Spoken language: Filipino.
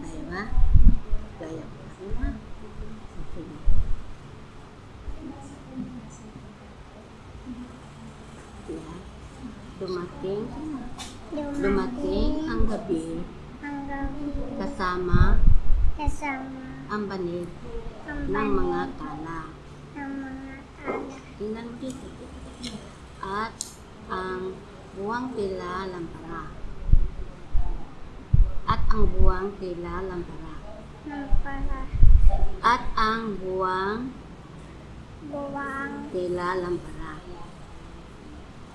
tayo ba? Gaya ko lang ha. Sige. Yan. Dumating, dumating ang gabi ang gabi kasama kasama ang banig ang ng banig mga tala. ng mga tala Tingnan mo dito. At ang buwang tila lampara. Ang buwang ng para At ang buwang buwang tila lampara.